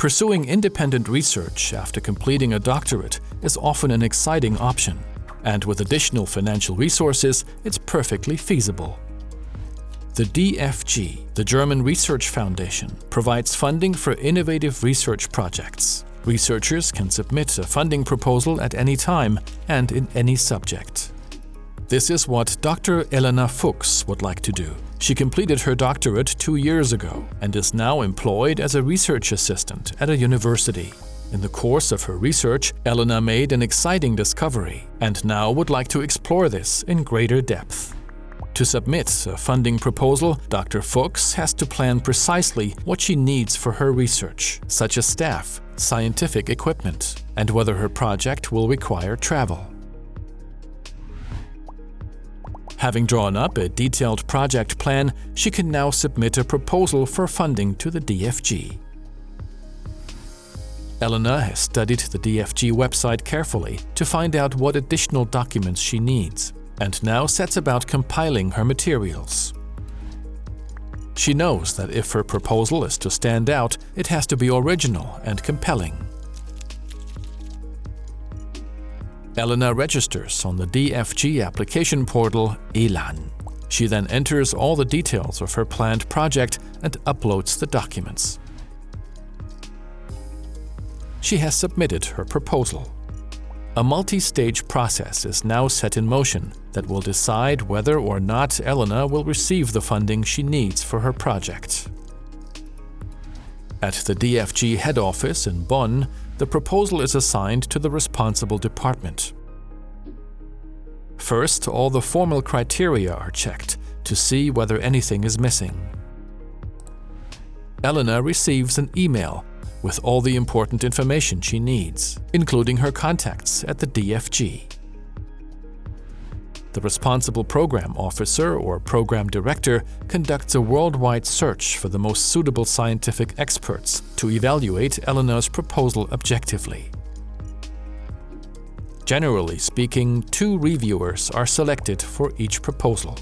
Pursuing independent research after completing a doctorate is often an exciting option, and with additional financial resources, it's perfectly feasible. The DFG, the German Research Foundation, provides funding for innovative research projects. Researchers can submit a funding proposal at any time and in any subject. This is what Dr. Elena Fuchs would like to do. She completed her doctorate two years ago and is now employed as a research assistant at a university. In the course of her research, Elena made an exciting discovery and now would like to explore this in greater depth. To submit a funding proposal, Dr. Fuchs has to plan precisely what she needs for her research, such as staff, scientific equipment, and whether her project will require travel. Having drawn up a detailed project plan, she can now submit a proposal for funding to the DFG. Elena has studied the DFG website carefully to find out what additional documents she needs, and now sets about compiling her materials. She knows that if her proposal is to stand out, it has to be original and compelling. Elena registers on the DFG application portal ELAN. She then enters all the details of her planned project and uploads the documents. She has submitted her proposal. A multi-stage process is now set in motion that will decide whether or not Elena will receive the funding she needs for her project. At the DFG head office in Bonn, the proposal is assigned to the responsible department. First, all the formal criteria are checked to see whether anything is missing. Elena receives an email with all the important information she needs, including her contacts at the DFG. The responsible program officer or program director conducts a worldwide search for the most suitable scientific experts to evaluate Elena's proposal objectively. Generally speaking, two reviewers are selected for each proposal.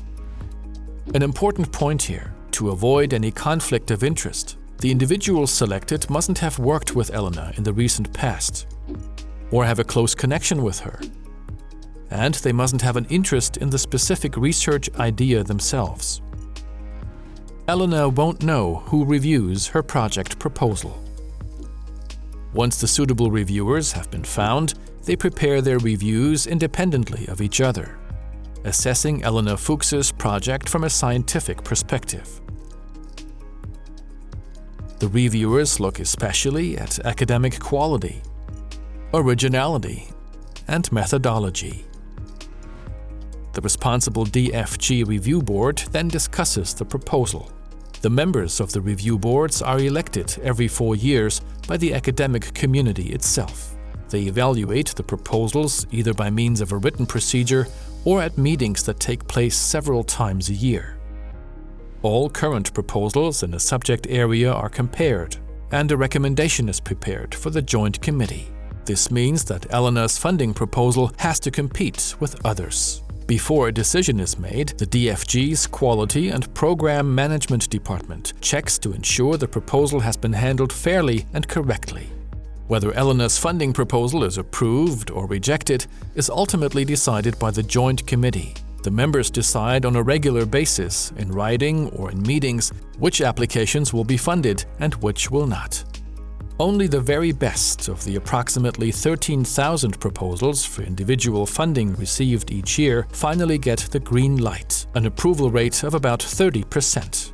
An important point here, to avoid any conflict of interest, the individuals selected mustn't have worked with Elena in the recent past, or have a close connection with her, and they mustn't have an interest in the specific research idea themselves. Elena won't know who reviews her project proposal. Once the suitable reviewers have been found, they prepare their reviews independently of each other, assessing Elena Fuchs's project from a scientific perspective. The reviewers look especially at academic quality, originality, and methodology. The responsible DFG review board then discusses the proposal. The members of the review boards are elected every four years by the academic community itself. They evaluate the proposals either by means of a written procedure or at meetings that take place several times a year. All current proposals in a subject area are compared, and a recommendation is prepared for the Joint Committee. This means that Elena's funding proposal has to compete with others. Before a decision is made, the DFG's Quality and Program Management Department checks to ensure the proposal has been handled fairly and correctly. Whether Elena's funding proposal is approved or rejected is ultimately decided by the Joint Committee. The members decide on a regular basis, in writing or in meetings, which applications will be funded and which will not. Only the very best of the approximately 13,000 proposals for individual funding received each year finally get the green light, an approval rate of about 30%.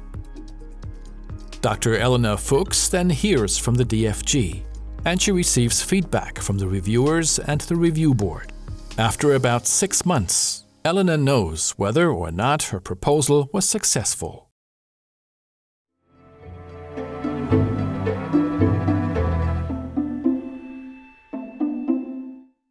Dr. Elena Fuchs then hears from the DFG, and she receives feedback from the reviewers and the review board. After about six months, Elena knows whether or not her proposal was successful.